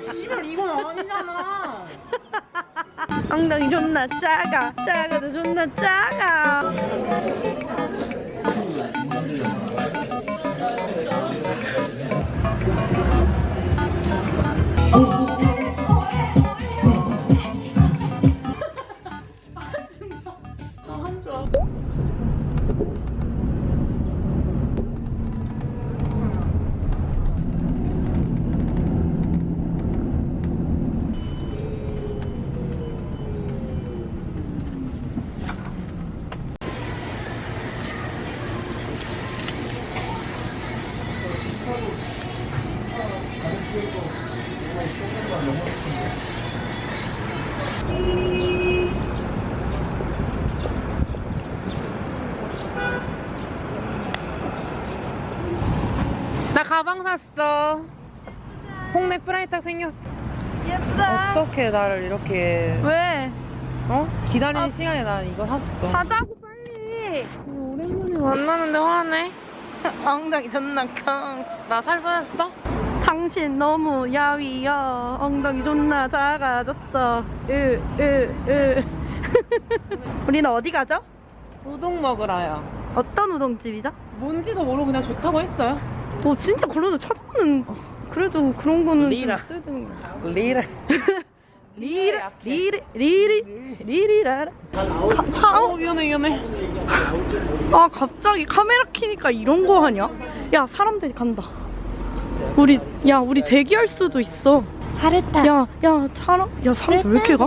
씨발 이건 아니잖아. 엉덩이 존나 작아 작아도 존나 작아 가방 샀어. 홍대 프라이탁 생겼. 예쁘다 어떻게 나를 이렇게 왜? 어 기다리는 아. 시간에 난 이거 샀어. 가자고 빨리 오랜만에 만나는데 화내. 엉덩이 존나 坑나살 빠졌어? 당신 너무 야위여 엉덩이 존나 작아졌어 으으으 우리는 어디 가죠? 우동 먹으라요. 어떤 우동집이죠? 뭔지도 모르고 그냥 좋다고 했어요. 어 진짜 그래도 찾아보는 그래도 그런 거는 리라. 좀 있어야 되는 거 리라. 약해. 리리 리리 리리라라 가- 차, 어 어? 위험해 위험해. 아 갑자기 카메라 키니까 이런 거 하냐? 야 사람들이 간다 우리 야 우리 대기할 수도 있어 하루타 야야 사람 야 사람 왜 이렇게 가?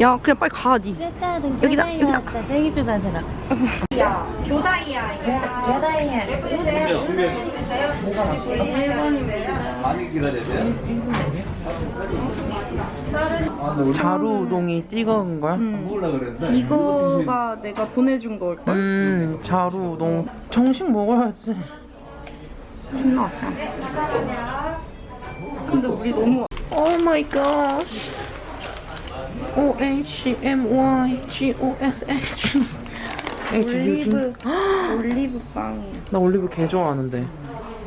야 그냥 빨리 가니 쓸데없는 여기다, 여기다. 대기표 받으러 교다이야 교다야 많이. 자루 우동이 찍어온 거야? 음. 이거가 내가 보내준 걸걸? 음 자루 우동. 정식 먹어야지. 신나왔어 근데 우리 너무 Oh my gosh. O H M Y G O S H. H 올리브 올리브 빵이야 나 올리브 개 좋아하는데.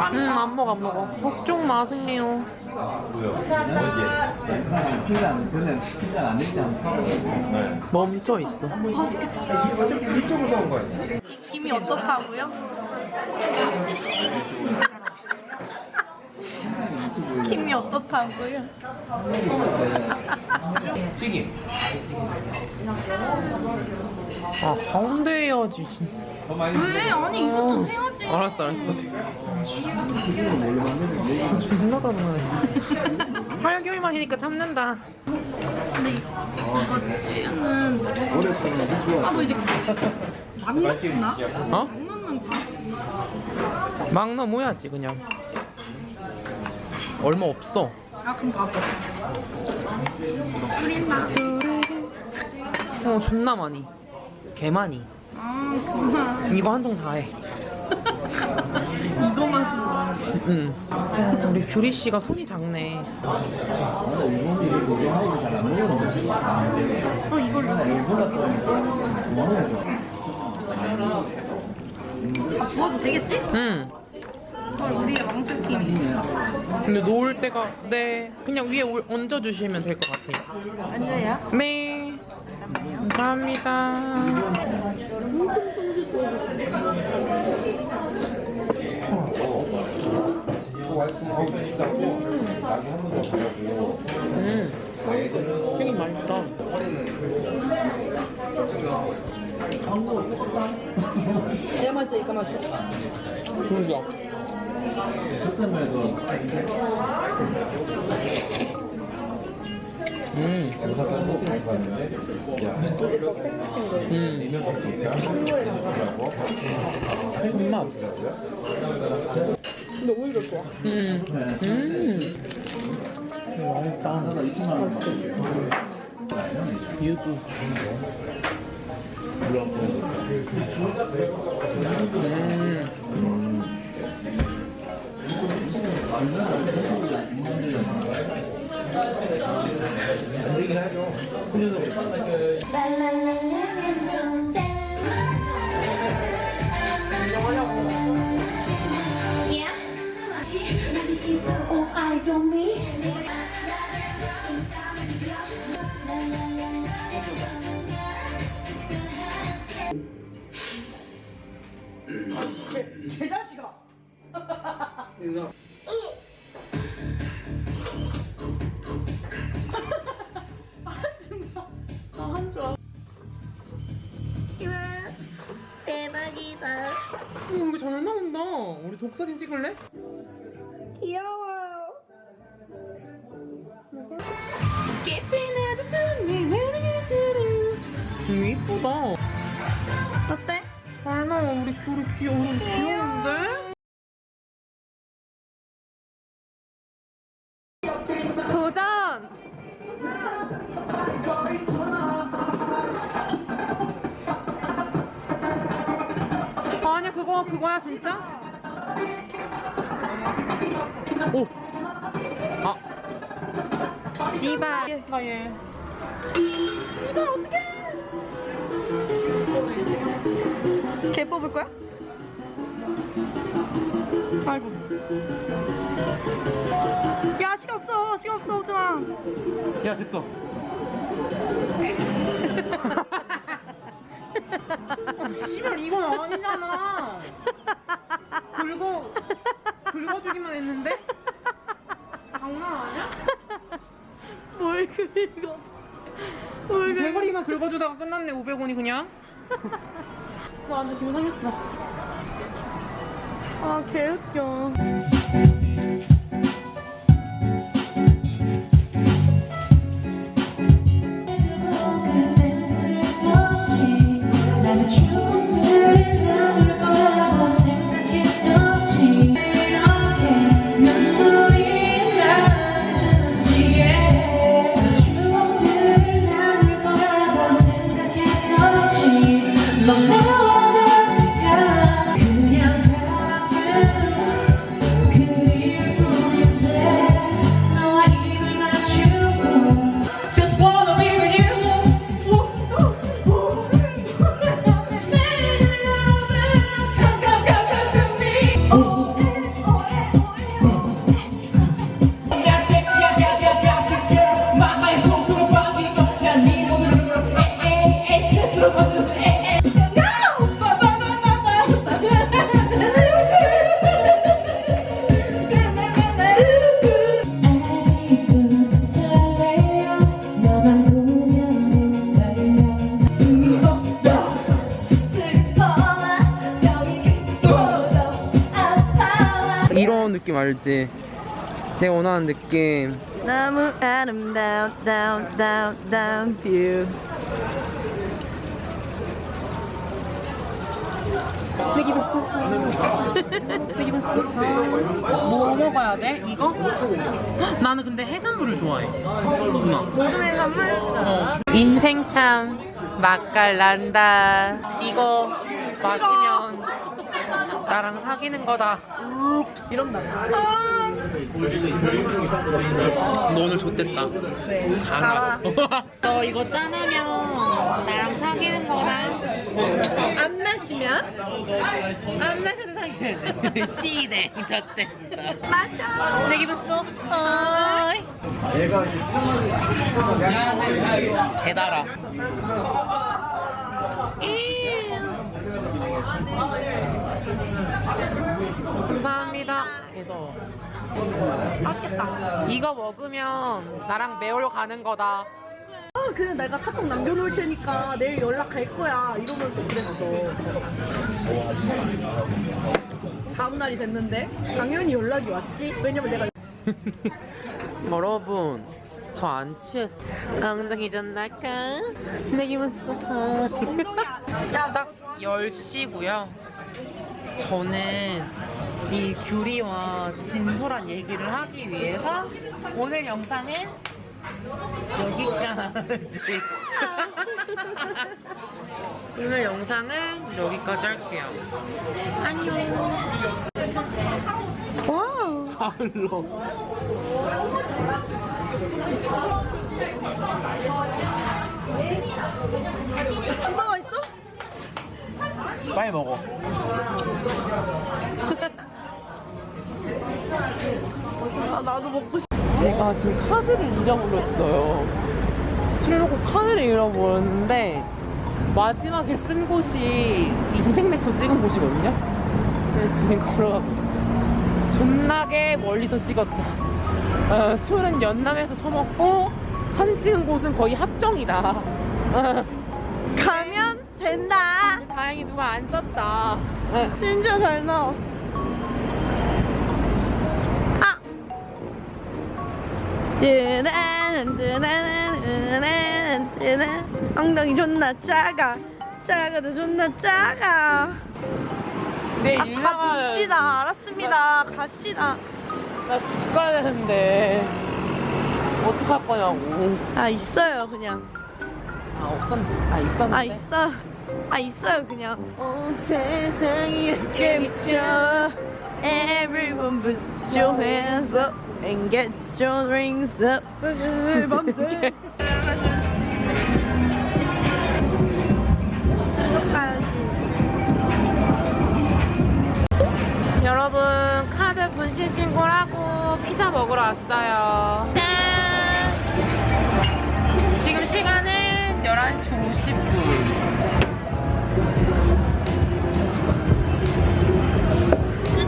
려 음, 안 먹어, 안 먹어. 걱정 마세요. 피자 안 저는 피자 안 되지 않다. 멈춰 있어. 김이 어떻다고요? 김이 어떻다고요? 튀김. 아, 가운데 해야지. 왜? 아니 이것도 해야지 알았어, 알았어. 존나 따뜻하네, 진짜. 8개월 만 이니까 참는다. 근데 이거 찌는. 아뭐 이제 막 넣나? 어? 막 넘어야지, 그냥. 얼마 없어. 아 그럼 가봐 뿌린다 어, 존나 많이. 개 많이. 아 그만 이거 한 통 다 해. 이거만 쓰는 거야 응. 진짜 우리 규리 씨가 손이 작네. 어 이걸 다 부어도 되겠지? 응. 헐 우리 왕술팀이 근데 놓을 때가 네 그냥 위에 올- 얹어주시면 될 것 같아요. 앉아야? 네. 감사합니다. 음, 튀김 맛있다. 이거 맛있어 그러니까. 그때만 해도 음, 없으니까 손맛. 진짜 좋아. 음. 음. 맛있다. 나 도 2천만 원. 유두. 음. All eyes on me. 개자식아. 오, 이거 잘 나온다. 우리 독사진 찍을래? 귀여워요. 음, 이쁘다. 어때? 잘 나와. 우리 귤이 귀여워. 귀여운데? 오! 아. 씨발. 나 얘. 개 뽑을 거야? 아이고. 야 시간 없어 시간 없어 오준아. 야, 됐어. 아, 씨발, 이건 아니잖아. 긁어, 긁어주기만 했는데? 뭘 긁어? 대가리만 긁어주다가 끝났네, 500원이 그냥. 나 완전 기분 상했어. 아 개웃겨. 알지? 내가 원하는 느낌. 너무 아름다운 다운 다운 다운 view. 내기 봤어. 내기 봤어. 뭐 먹어야 돼? 이거? 헉, 나는 근데 해산물을 좋아해. 누나. 모둠의 선물. 어. 인생 참 맛깔난다. 이거 마시면 나랑 사귀는 거다. 이런다. 너 오늘 좋댔다. 네. 알아. 너 이거 짠하면 나랑 사귀는 거다. 안 마시면 안 마셔도 사귀는 돼. 씨네. 좋댔어. 마셔. 내 기분 쏘. 어이. 개달아. 감사합니다. 개더. 맛있겠다. 이거 먹으면 나랑 매월 가는 거다. 아, 그냥 내가 카톡 남겨놓을 테니까 내일 연락할 거야. 이러면서 그랬어. 다음 날이 됐는데 당연히 연락이 왔지. 왜냐면 내가 여러분, 저 안 취했어. 엉덩이 좀 날까? 내 기분 쏘. 딱 10시고요. 저는 이 규리와 진솔한 얘기를 하기 위해서 오늘 영상은 여기까지. 오늘 영상은 여기까지 할게요. 안녕. 와우. 가을로. 진짜 맛있어? 빨리 먹어. 아, 나도 먹고 싶어. 제가 지금 카드를 잃어버렸어요. 술 먹고 카드를 잃어버렸는데 마지막에 쓴 곳이 인생 네컷 찍은 곳이거든요. 그래서 지금 걸어가고 있어요. 존나게 멀리서 찍었다. 어, 술은 연남에서 처먹고 사진 찍은 곳은 거의 합정이다. 어, 가면 된다. 다행히 누가 안 썼다. 어. 진짜 잘 나와. 아! 엉덩이 존나 작아 작아도 존나 작아 네, 아. 갑시다 알았습니다 갑시다 나 집 가야 되는데 어떡할 거냐고. 아 있어요 그냥 아 없었. 아 있었는데. 아 있어 아 있어요 그냥 온 세상이 미쳐 Everyone put your hands up and get your drinks up 여러분 카드 분실 신고를 하고 피자 먹으러 왔어요. 지금 시간은 11시 50분.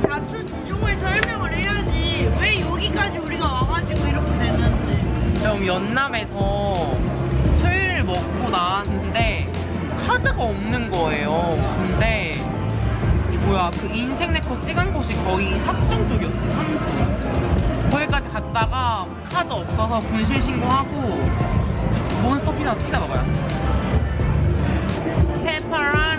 자초 지종을 설명을 해야지 왜 여기까지 우리가 와가지고 이렇게 되는지 좀 연남에서 술 먹고 나왔는데 카드가 없는 거예요. 근데 뭐야 그 인생 네컷 찍은 곳이 거의 합정 쪽이었지 삼수. 거기까지 갔다가 카드 없어서 분실 신고하고 몬스터 피자 피자 먹어요. 페퍼로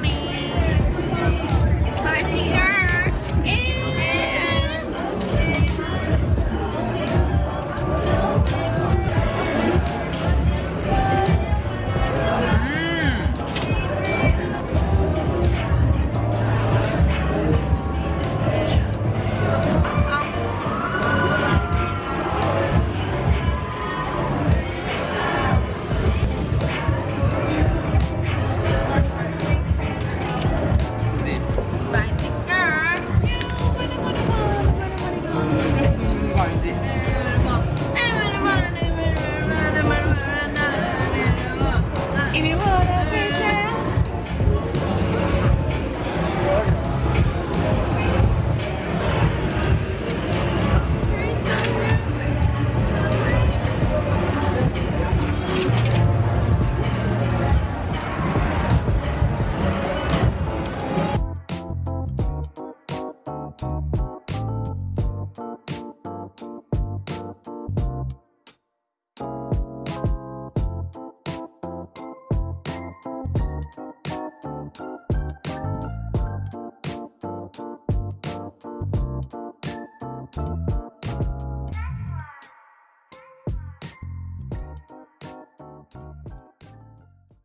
or is it?